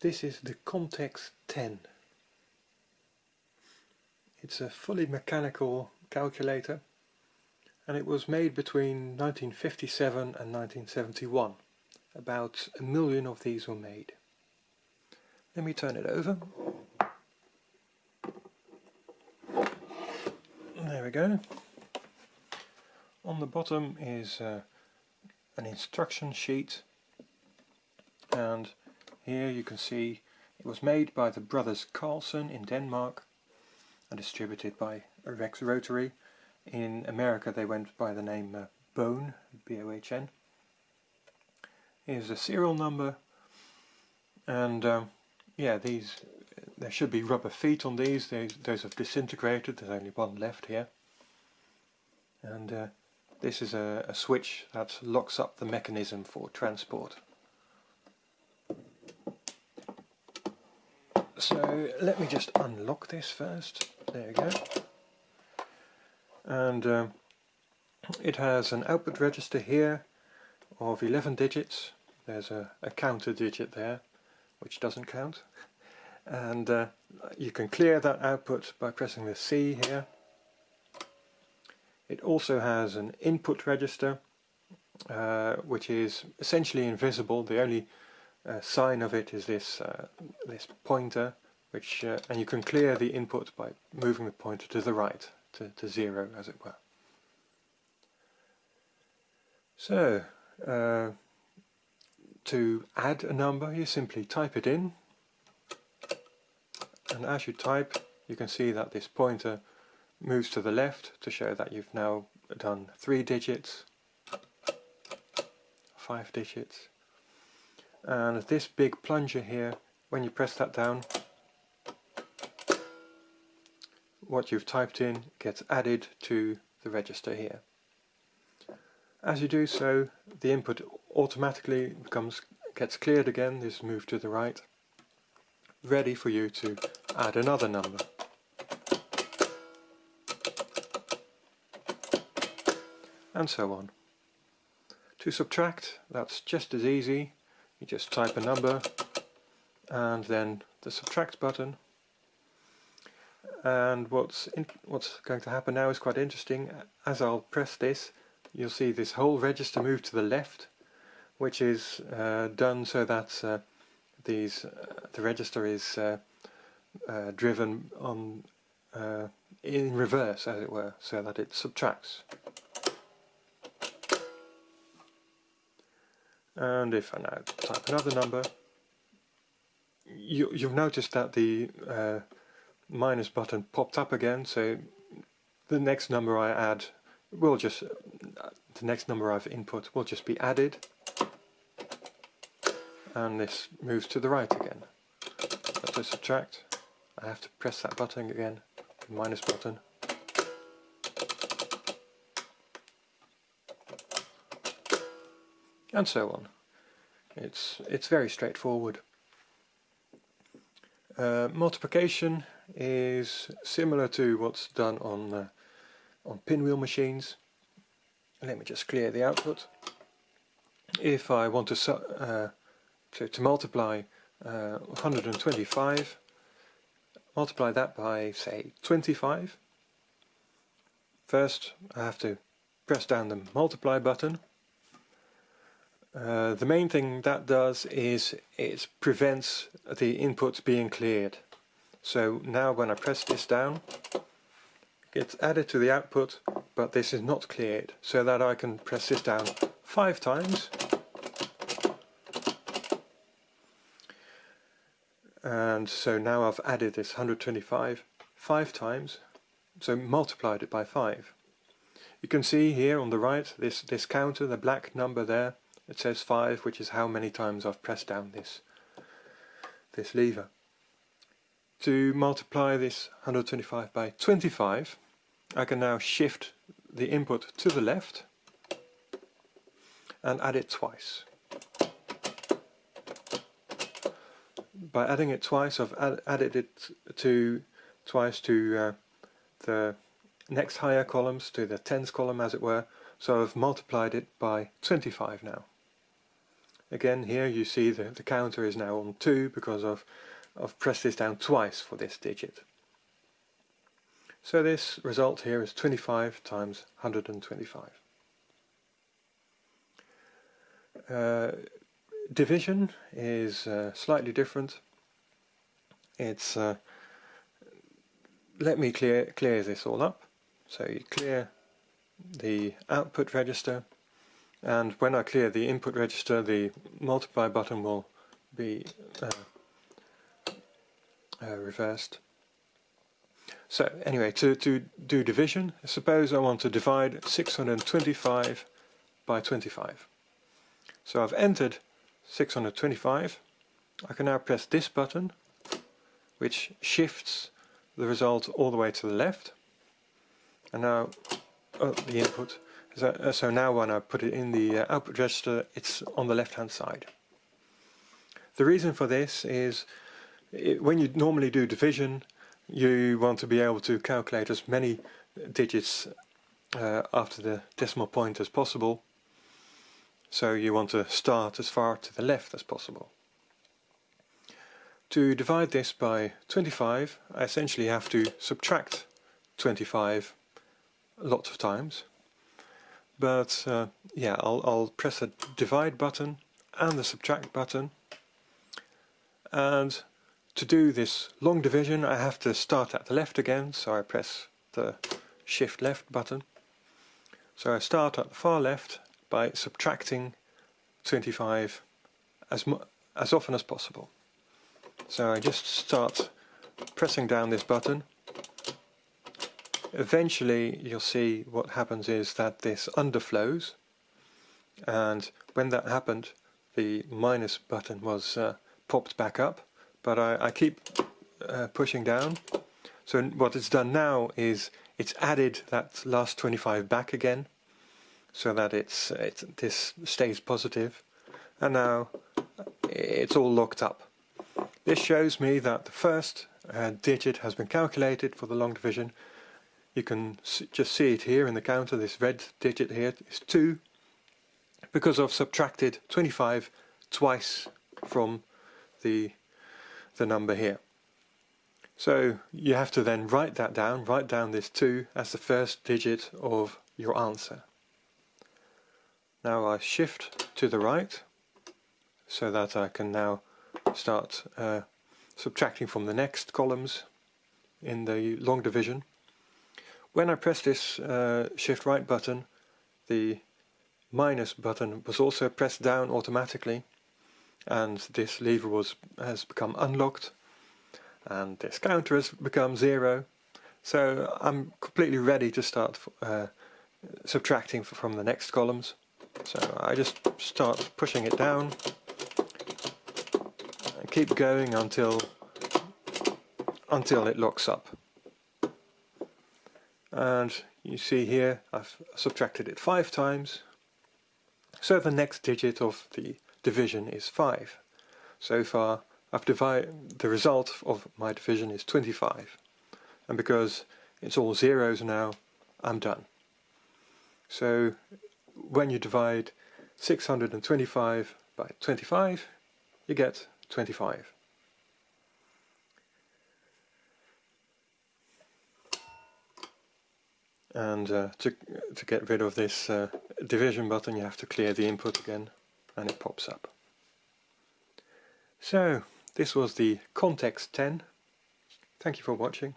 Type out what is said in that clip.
This is the Contex 10. It's a fully mechanical calculator and it was made between 1957 and 1971. About a million of these were made. Let me turn it over. There we go. On the bottom is uh, an instruction sheet and here you can see it was made by the brothers Carlson in Denmark and distributed by Rex Rotary. In America they went by the name uh, Bohn, B-O-H-N. Here's a serial number and um, yeah these there should be rubber feet on these, those, those have disintegrated, there's only one left here and uh, this is a, a switch that locks up the mechanism for transport. So let me just unlock this first. There we go. And um, it has an output register here of 11 digits. There's a, a counter digit there, which doesn't count. And uh, you can clear that output by pressing the C here. It also has an input register, uh, which is essentially invisible. The only sign of it is this uh, this pointer which uh, and you can clear the input by moving the pointer to the right to, to zero as it were. So uh, to add a number you simply type it in. And as you type you can see that this pointer moves to the left to show that you've now done three digits five digits and this big plunger here when you press that down what you've typed in gets added to the register here. As you do so the input automatically becomes gets cleared again, this is moved to the right, ready for you to add another number. And so on. To subtract, that's just as easy you just type a number and then the subtract button. And what's in, what's going to happen now is quite interesting. As I'll press this you'll see this whole register move to the left which is uh, done so that uh, these uh, the register is uh, uh, driven on uh, in reverse as it were so that it subtracts and if I now type another number you, you've noticed that the uh, minus button popped up again. So the next number I add will just the next number I've input will just be added. And this moves to the right again. But to subtract I have to press that button again the minus button and so on. It's, it's very straightforward. Uh, multiplication is similar to what's done on, uh, on pinwheel machines. Let me just clear the output. If I want to, uh, to, to, multiply uh, 125, multiply that by say 25, first I have to press down the multiply button uh, the main thing that does is it prevents the input being cleared. So now when I press this down, it's added to the output, but this is not cleared, so that I can press this down five times. And so now I've added this 125 five times, so multiplied it by five. You can see here on the right, this, this counter, the black number there, it says 5 which is how many times I've pressed down this this lever. To multiply this 125 by 25 I can now shift the input to the left and add it twice. By adding it twice I've add, added it to twice to uh, the next higher columns, to the tens column as it were, so I've multiplied it by 25 now. Again here you see the, the counter is now on 2 because of I've pressed this down twice for this digit. So this result here is 25 times 125. Uh, division is uh, slightly different. It's uh, let me clear clear this all up. So you clear the output register and when I clear the input register the multiply button will be uh, uh, reversed. So anyway, to, to do division, suppose I want to divide 625 by 25. So I've entered 625. I can now press this button, which shifts the result all the way to the left. And now oh, the input. So, uh, so, now when I put it in the uh, output register, it's on the left hand side. The reason for this is it, when you normally do division, you want to be able to calculate as many digits uh, after the decimal point as possible. So you want to start as far to the left as possible. To divide this by 25, I essentially have to subtract 25 lots of times. But uh, yeah, I'll, I'll press the divide button and the subtract button and to do this long division I have to start at the left again, so I press the shift left button. So I start at the far left by subtracting 25 as, as often as possible. So I just start pressing down this button. Eventually you'll see what happens is that this underflows and when that happened the minus button was uh, popped back up but I, I keep uh, pushing down. So what it's done now is it's added that last 25 back again so that it's, it's this stays positive and now it's all locked up. This shows me that the first uh, digit has been calculated for the long division. You can just see it here in the counter, this red digit here is 2 because I've subtracted 25 twice from the the number here. So you have to then write that down, write down this 2 as the first digit of your answer. Now I shift to the right so that I can now start uh, subtracting from the next columns in the long division. When I press this uh, shift right button the minus button was also pressed down automatically and this lever was has become unlocked and this counter has become zero. So I'm completely ready to start uh, subtracting from the next columns. So I just start pushing it down. And keep going until until it locks up and you see here I've subtracted it five times so the next digit of the division is 5. So far I've divided, the result of my division is 25 and because it's all zeros now I'm done. So when you divide 625 by 25 you get 25. And uh, to, to get rid of this uh, division button you have to clear the input again and it pops up. So this was the Contex 10. Thank you for watching.